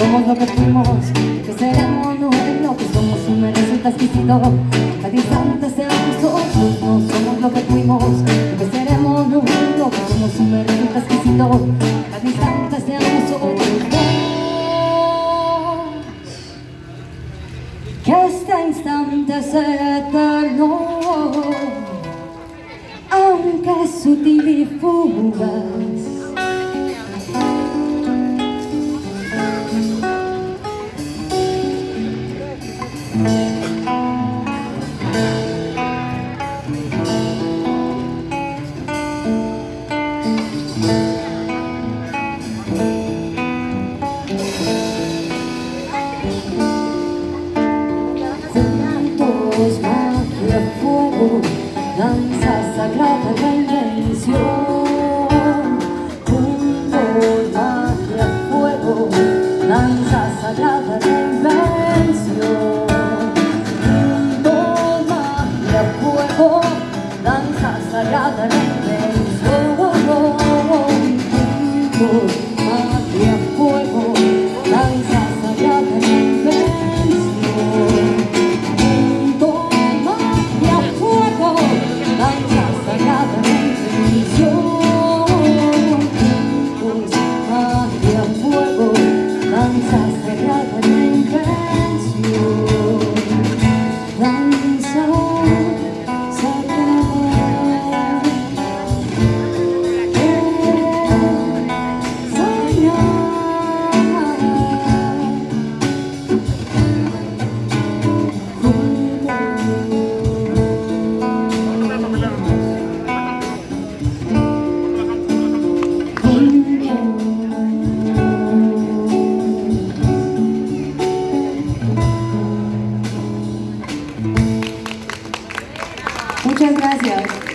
Somos lo que fuimos, que seremos no es lo que somos, un resulta exquisito. Cada instante seamos nosotros, no somos lo que fuimos, que seremos no es lo que somos, un resulta exquisito. Cada instante seamos otros. Que este instante sea eterno, aunque sutil y fugaz another day. Gracias.